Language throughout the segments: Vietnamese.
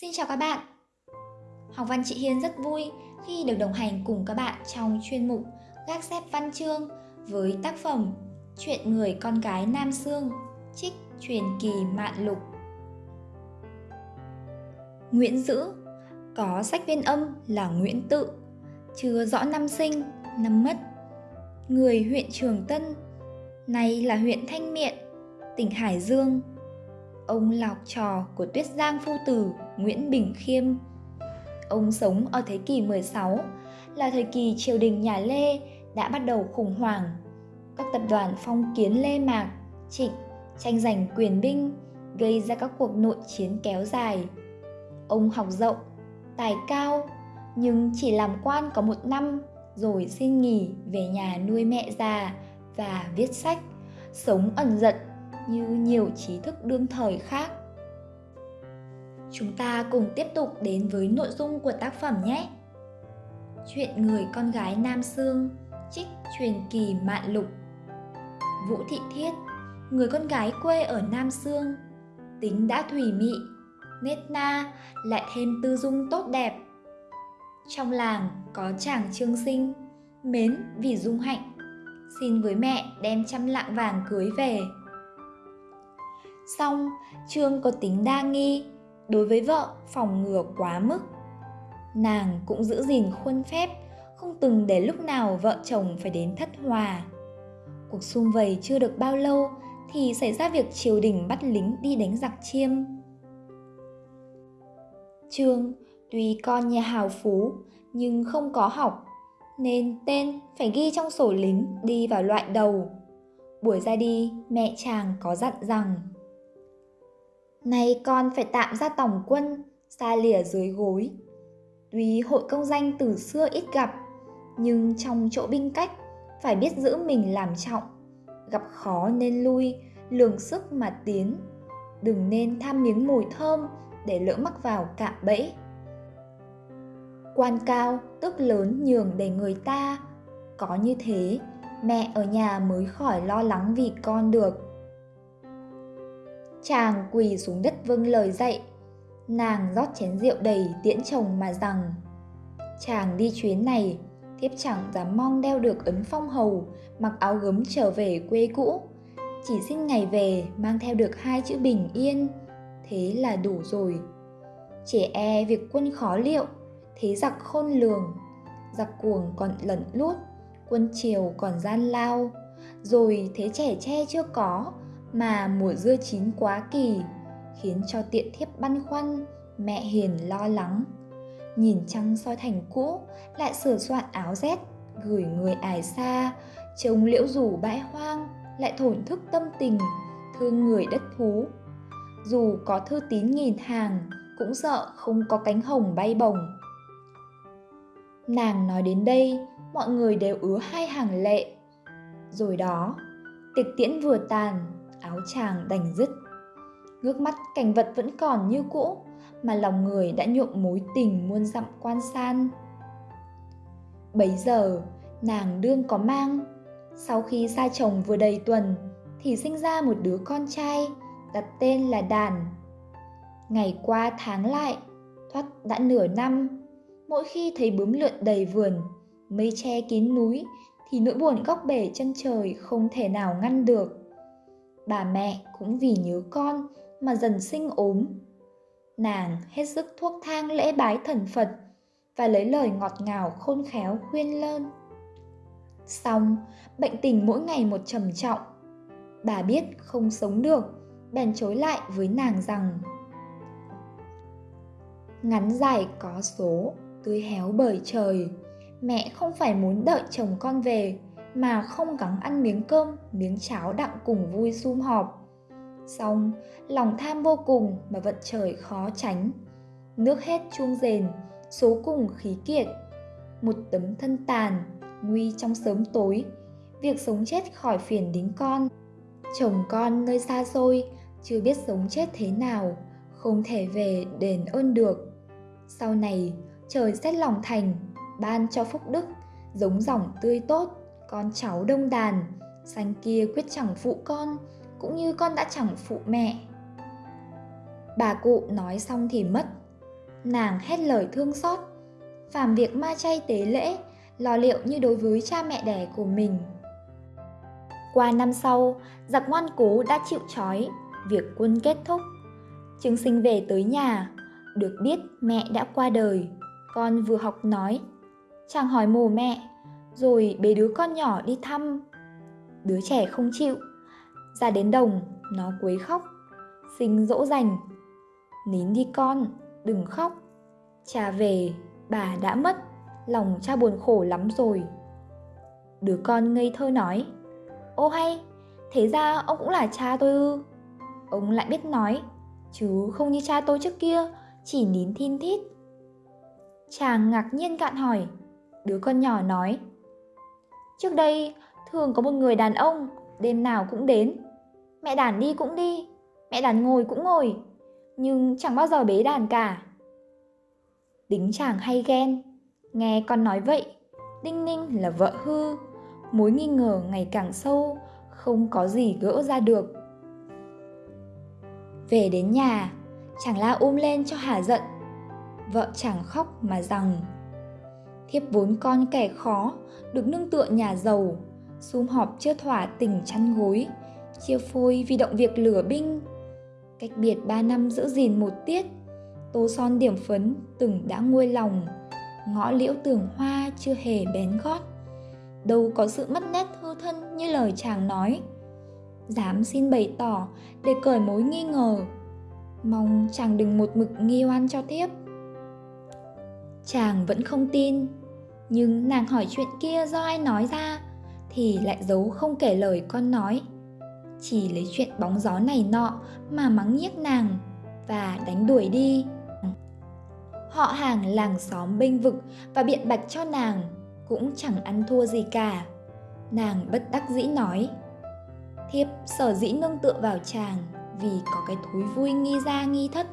Xin chào các bạn. Học văn chị Hiên rất vui khi được đồng hành cùng các bạn trong chuyên mục Gác xếp văn chương với tác phẩm Chuyện người con gái Nam Sương, trích truyền kỳ mạn lục. Nguyễn Dữ có sách viên âm là Nguyễn Tự, chưa rõ năm sinh, năm mất. Người huyện Trường Tân, nay là huyện Thanh Miện, tỉnh Hải Dương, ông là học trò của Tuyết Giang Phu Tử Nguyễn Bình Khiêm. Ông sống ở thế kỷ 16, là thời kỳ triều đình nhà Lê đã bắt đầu khủng hoảng. Các tập đoàn phong kiến Lê Mạc, Trịnh tranh giành quyền binh, gây ra các cuộc nội chiến kéo dài. Ông học rộng, tài cao, nhưng chỉ làm quan có một năm rồi xin nghỉ về nhà nuôi mẹ già và viết sách, sống ẩn dật như nhiều trí thức đương thời khác. Chúng ta cùng tiếp tục đến với nội dung của tác phẩm nhé. Chuyện người con gái Nam Sương, trích truyền kỳ mạn lục. Vũ Thị Thiết, người con gái quê ở Nam Sương, tính đã thủy mị, nết na, lại thêm tư dung tốt đẹp. Trong làng có chàng trương sinh, mến vì dung hạnh, xin với mẹ đem trăm lạng vàng cưới về Xong, Trương có tính đa nghi, đối với vợ phòng ngừa quá mức. Nàng cũng giữ gìn khuôn phép, không từng để lúc nào vợ chồng phải đến thất hòa. Cuộc xung vầy chưa được bao lâu thì xảy ra việc triều đình bắt lính đi đánh giặc chiêm. Trương tuy con nhà hào phú nhưng không có học nên tên phải ghi trong sổ lính đi vào loại đầu. Buổi ra đi, mẹ chàng có dặn rằng Nay con phải tạm ra tổng quân, xa lìa dưới gối. Tuy hội công danh từ xưa ít gặp, nhưng trong chỗ binh cách phải biết giữ mình làm trọng. Gặp khó nên lui, lường sức mà tiến. Đừng nên tham miếng mùi thơm để lỡ mắc vào cạm bẫy. Quan cao, tức lớn nhường để người ta. Có như thế, mẹ ở nhà mới khỏi lo lắng vì con được Chàng quỳ xuống đất vâng lời dạy. Nàng rót chén rượu đầy tiễn chồng mà rằng Chàng đi chuyến này, thiếp chẳng dám mong đeo được ấn phong hầu, mặc áo gấm trở về quê cũ. Chỉ xin ngày về mang theo được hai chữ bình yên, thế là đủ rồi. Trẻ e việc quân khó liệu, thế giặc khôn lường, giặc cuồng còn lẩn lút, quân triều còn gian lao, rồi thế trẻ tre chưa có, mà mùa dưa chín quá kỳ, khiến cho tiện thiếp băn khoăn, mẹ hiền lo lắng. Nhìn trăng soi thành cũ, lại sửa soạn áo rét, gửi người ải xa, trông liễu rủ bãi hoang, lại thổn thức tâm tình, thương người đất thú. Dù có thư tín nghìn hàng, cũng sợ không có cánh hồng bay bồng nàng nói đến đây, mọi người đều ứa hai hàng lệ. Rồi đó tiệc tiễn vừa tàn áo chàng đành dứt. Ngước mắt, cảnh vật vẫn còn như cũ, mà lòng người đã nhuộm mối tình muôn dặm quan san. Bấy giờ, nàng đương có mang. Sau khi xa chồng vừa đầy tuần, thì sinh ra một đứa con trai, đặt tên là đàn. Ngày qua tháng lại, thoát đã nửa năm. Mỗi khi thấy bướm lượn đầy vườn, mây che kín núi, thì nỗi buồn góc bể chân trời không thể nào ngăn được bà mẹ cũng vì nhớ con mà dần sinh ốm. Nàng hết sức thuốc thang lễ bái thần Phật và lấy lời ngọt ngào khôn khéo khuyên lơn. Xong, bệnh tình mỗi ngày một trầm trọng. Bà biết không sống được, bèn chối lại với nàng rằng Ngắn dài có số, tươi héo bởi trời, mẹ không phải muốn đợi chồng con về mà không gắng ăn miếng cơm, miếng cháo đặng cùng vui sum họp. Xong, lòng tham vô cùng mà vận trời khó tránh. Nước hết chuông rền, số cùng khí kiệt. Một tấm thân tàn, nguy trong sớm tối, việc sống chết khỏi phiền đến con. Chồng con nơi xa xôi, chưa biết sống chết thế nào, không thể về đền ơn được. Sau này, trời xét lòng thành, ban cho phúc đức, giống dòng tươi tốt, con cháu đông đàn, xanh kia quyết chẳng phụ con, cũng như con đã chẳng phụ mẹ. Bà cụ nói xong thì mất, nàng hét lời thương xót. Phàm việc ma chay tế lễ lo liệu như đối với cha mẹ đẻ của mình. Qua năm sau giặc ngoan cố đã chịu trói việc quân kết thúc. Trương sinh về tới nhà được biết mẹ đã qua đời. Con vừa học nói chàng hỏi mồ mẹ rồi bế đứa con nhỏ đi thăm. Đứa trẻ không chịu. Ra đến đồng, nó quấy khóc. Sinh dỗ dành. Nín đi con, đừng khóc. Cha về, bà đã mất. Lòng cha buồn khổ lắm rồi. Đứa con ngây thơ nói, ô hay, thế ra ông cũng là cha tôi ư? Ông lại biết nói, chứ không như cha tôi trước kia, chỉ nín thin thít. Chàng ngạc nhiên cạn hỏi. Đứa con nhỏ nói trước đây, thường có một người đàn ông, đêm nào cũng đến. Mẹ đàn đi cũng đi, mẹ đàn ngồi cũng ngồi, nhưng chẳng bao giờ bế đàn cả. Tính chàng hay ghen, nghe con nói vậy, đinh ninh là vợ hư, mối nghi ngờ ngày càng sâu, không có gì gỡ ra được. Về đến nhà, chàng la ôm lên cho hà giận. Vợ chàng khóc mà rằng thiếp vốn con kẻ khó, được nương tựa nhà giàu. Sum họp chưa thỏa tình chăn gối, chia phôi vì động việc lửa binh. Cách biệt ba năm giữ gìn một tiết, tô son điểm phấn, từng đã nguôi lòng. Ngõ liễu tường hoa chưa hề bén gót. Đâu có sự mất nét hư thân như lời chàng nói. Dám xin bày tỏ để cởi mối nghi ngờ. Mong chàng đừng một mực nghi oan cho thiếp. Chàng vẫn không tin nhưng nàng hỏi chuyện kia do ai nói ra thì lại giấu không kể lời con nói. Chỉ lấy chuyện bóng gió này nọ mà mắng nhiếc nàng và đánh đuổi đi. Họ hàng làng xóm bênh vực và biện bạch cho nàng cũng chẳng ăn thua gì cả. Nàng bất đắc dĩ nói, thiếp, sở dĩ nương tựa vào chàng vì có cái thúi vui nghi ra nghi thất.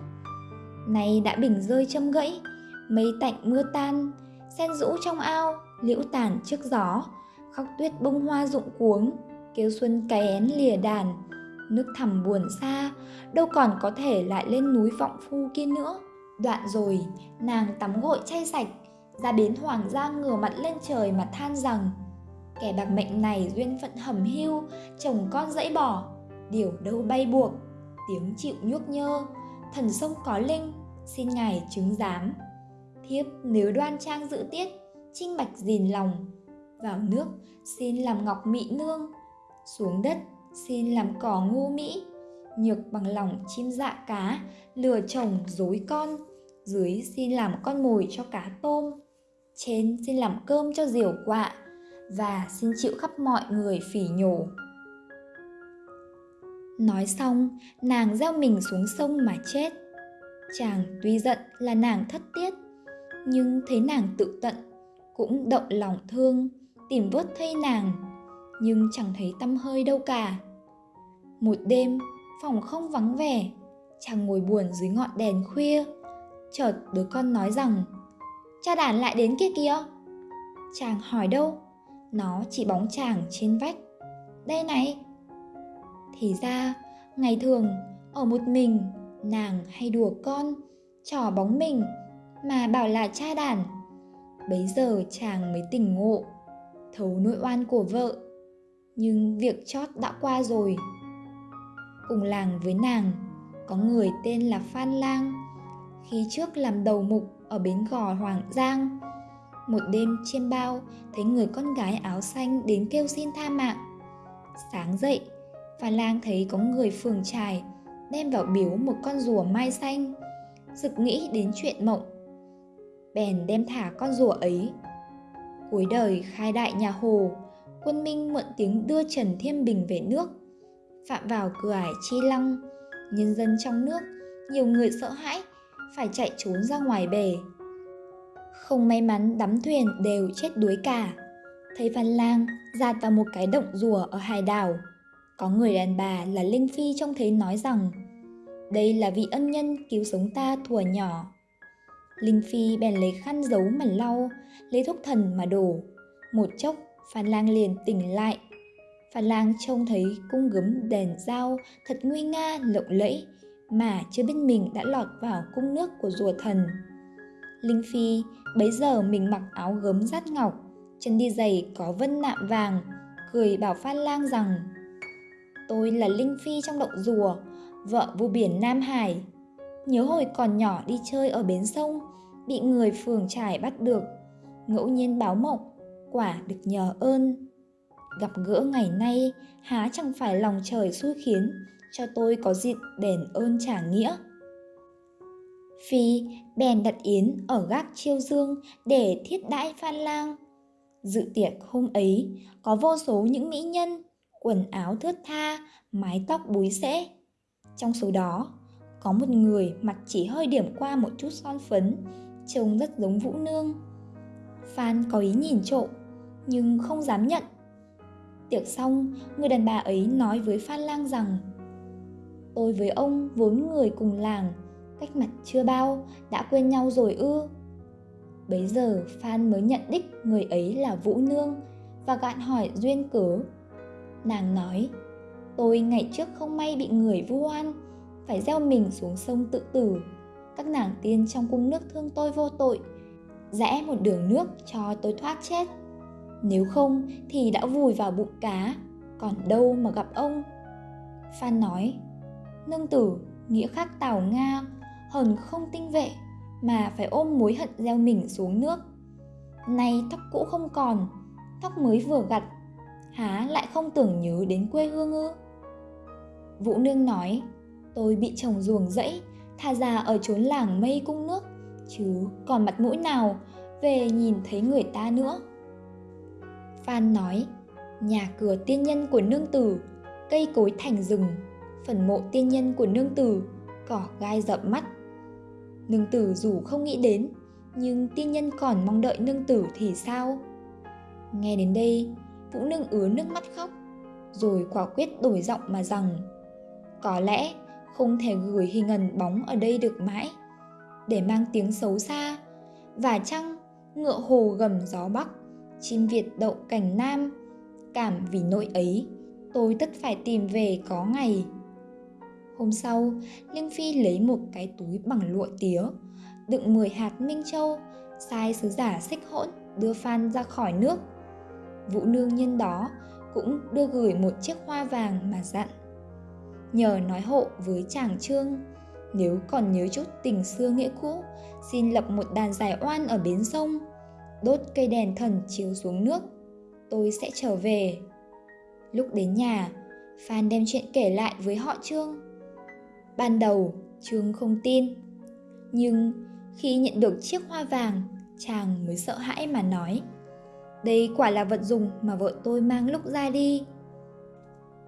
Nay đã bình rơi châm gãy mây tạnh mưa tan sen rũ trong ao, liễu tàn trước gió. Khóc tuyết bông hoa rụng cuống, kêu xuân cái én lìa đàn. Nước thẳm buồn xa, đâu còn có thể lại lên núi vọng phu kia nữa. Đoạn rồi, nàng tắm gội chay sạch, ra bến hoàng gia ngửa mặt lên trời mà than rằng, kẻ bạc mệnh này duyên phận hầm hưu, chồng con dãy bỏ điều đâu bay buộc, tiếng chịu nhuốc nhơ. Thần sông có linh, xin ngài chứng giám thiếp nếu đoan trang giữ tiết trinh bạch dìn lòng. Vào nước, xin làm ngọc mỹ nương. Xuống đất, xin làm cỏ ngu mỹ. Nhược bằng lòng chim dạ cá, lừa chồng dối con. Dưới xin làm con mồi cho cá tôm. Trên xin làm cơm cho diều quạ. Và xin chịu khắp mọi người phỉ nhổ. Nói xong, nàng gieo mình xuống sông mà chết. Chàng tuy giận là nàng thất tiết nhưng thấy nàng tự tận, cũng động lòng thương, tìm vớt thay nàng, nhưng chẳng thấy tâm hơi đâu cả. Một đêm, phòng không vắng vẻ, chàng ngồi buồn dưới ngọn đèn khuya, chợt đứa con nói rằng, cha đàn lại đến kia kìa. Chàng hỏi đâu? Nó chỉ bóng chàng trên vách. Đây này. Thì ra, ngày thường, ở một mình, nàng hay đùa con, trò bóng mình mà bảo là cha đàn bấy giờ chàng mới tỉnh ngộ, thấu nỗi oan của vợ. Nhưng việc chót đã qua rồi. Cùng làng với nàng, có người tên là phan lang. Khi trước làm đầu mục ở bến gò hoàng giang, một đêm chiêm bao thấy người con gái áo xanh đến kêu xin tha mạng. Sáng dậy, phan lang thấy có người phường trài đem vào biếu một con rùa mai xanh. Sực nghĩ đến chuyện mộng bèn đem thả con rùa ấy. Cuối đời, khai đại nhà hồ, quân minh mượn tiếng đưa trần thiên bình về nước, phạm vào cửa ải chi lăng. Nhân dân trong nước, nhiều người sợ hãi, phải chạy trốn ra ngoài bể không may mắn đắm thuyền đều chết đuối cả. Thấy văn lang giạt vào một cái động rùa ở hải đảo. Có người đàn bà là linh phi trông thấy nói rằng, đây là vị ân nhân cứu sống ta thuở nhỏ linh phi bèn lấy khăn giấu mà lau lấy thuốc thần mà đổ. Một chốc phan lang liền tỉnh lại. Phan lang trông thấy cung gấm đèn dao thật nguy nga lộng lẫy mà chưa biết mình đã lọt vào cung nước của rùa thần. Linh Phi bấy giờ mình mặc áo gấm rát ngọc, chân đi giày có vân nạm vàng, cười bảo Phan Lang rằng Tôi là Linh Phi trong động rùa, vợ vua biển Nam Hải. Nhớ hồi còn nhỏ đi chơi ở bến sông, bị người phường trải bắt được, ngẫu nhiên báo mộng, quả được nhờ ơn. Gặp gỡ ngày nay, há chẳng phải lòng trời xui khiến, cho tôi có dịp đền ơn trả nghĩa. Phi bèn đặt yến ở gác chiêu dương để thiết đãi Phan Lang. Dự tiệc hôm ấy có vô số những mỹ nhân, quần áo thướt tha, mái tóc búi xễ. Trong số đó, có một người mặt chỉ hơi điểm qua một chút son phấn, trông rất giống Vũ Nương. Phan có ý nhìn trộm, nhưng không dám nhận. Tiệc xong, người đàn bà ấy nói với Phan Lang rằng Tôi với ông vốn người cùng làng, cách mặt chưa bao, đã quên nhau rồi ư. Bấy giờ Phan mới nhận đích người ấy là Vũ Nương và gạn hỏi duyên cớ. Nàng nói, tôi ngày trước không may bị người vu oan, phải gieo mình xuống sông tự tử. Các nàng tiên trong cung nước thương tôi vô tội, rẽ một đường nước cho tôi thoát chết. Nếu không thì đã vùi vào bụng cá, còn đâu mà gặp ông. Phan nói, nương tử, nghĩa khác tào Nga, hờn không tinh vệ, mà phải ôm mối hận gieo mình xuống nước. Nay tóc cũ không còn, tóc mới vừa gặt, há lại không tưởng nhớ đến quê hương ư? Vũ Nương nói, tôi bị chồng ruồng rẫy, tha già ở chốn làng mây cung nước, chứ còn mặt mũi nào về nhìn thấy người ta nữa. Phan nói, nhà cửa tiên nhân của nương tử, cây cối thành rừng, phần mộ tiên nhân của nương tử, cỏ gai rậm mắt. Nương tử dù không nghĩ đến, nhưng tiên nhân còn mong đợi nương tử thì sao? Nghe đến đây, Vũ Nương ứa nước mắt khóc, rồi quả quyết đổi giọng mà rằng có lẽ không thể gửi hình ẩn bóng ở đây được mãi, để mang tiếng xấu xa, và chăng ngựa hồ gầm gió bắc, chim Việt đậu cảnh nam, cảm vì nỗi ấy, tôi tất phải tìm về có ngày. Hôm sau, linh Phi lấy một cái túi bằng lụa tía, đựng 10 hạt minh châu, sai sứ giả xích hỗn đưa Phan ra khỏi nước. Vũ nương nhân đó cũng đưa gửi một chiếc hoa vàng mà dặn. Nhờ nói hộ với chàng trương, nếu còn nhớ chút tình xưa nghĩa cũ, xin lập một đàn giải oan ở bến sông, đốt cây đèn thần chiếu xuống nước, tôi sẽ trở về. Lúc đến nhà, Phan đem chuyện kể lại với họ Trương. Ban đầu, Trương không tin. Nhưng khi nhận được chiếc hoa vàng, chàng mới sợ hãi mà nói Đây quả là vật dùng mà vợ tôi mang lúc ra đi.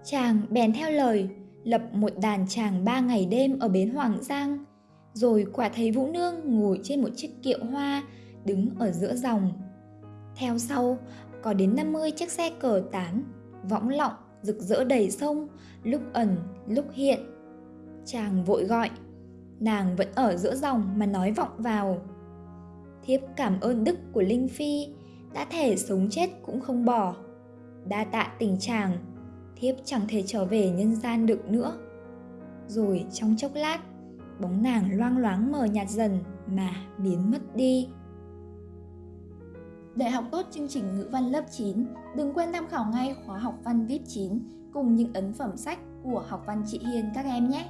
Chàng bèn theo lời, lập một đàn chàng ba ngày đêm ở bến Hoàng Giang, rồi quả thấy Vũ Nương ngồi trên một chiếc kiệu hoa đứng ở giữa dòng. Theo sau, có đến 50 chiếc xe cờ tán, võng lọng, rực rỡ đầy sông, lúc ẩn, lúc hiện. Chàng vội gọi, nàng vẫn ở giữa dòng mà nói vọng vào. Thiếp cảm ơn đức của Linh Phi, đã thể sống chết cũng không bỏ. Đa tạ tình chàng, thiếp chẳng thể trở về nhân gian được nữa. Rồi trong chốc lát, bóng nàng loang loáng mờ nhạt dần mà biến mất đi. Để học tốt chương trình ngữ văn lớp 9, đừng quên tham khảo ngay khóa học văn VIP 9 cùng những ấn phẩm sách của học văn chị Hiền các em nhé.